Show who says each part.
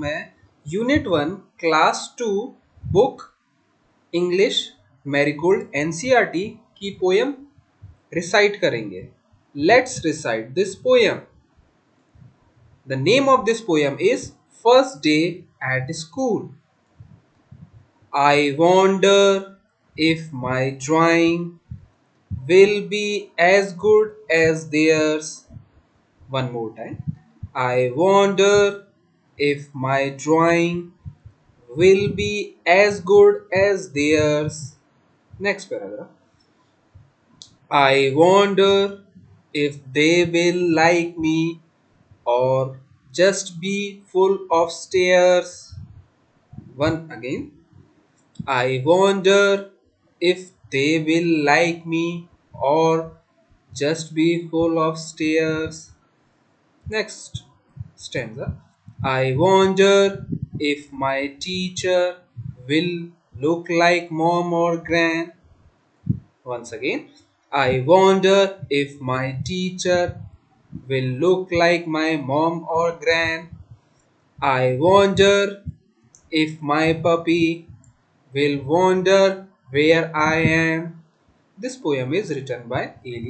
Speaker 1: में unit one class two book English Marigold NCERT की poem recite करेंगे let's recite this poem the name of this poem is first day at school I wonder if my drawing will be as good as theirs. One more time. I wonder if my drawing will be as good as theirs. Next paragraph. I wonder if they will like me or just be full of stares. One again. I wonder if they will like me or just be full of stares. Next stanza. I wonder if my teacher will look like mom or gran. Once again. I wonder if my teacher will look like my mom or gran. I wonder if my puppy will wonder where I am. This poem is written by Elias.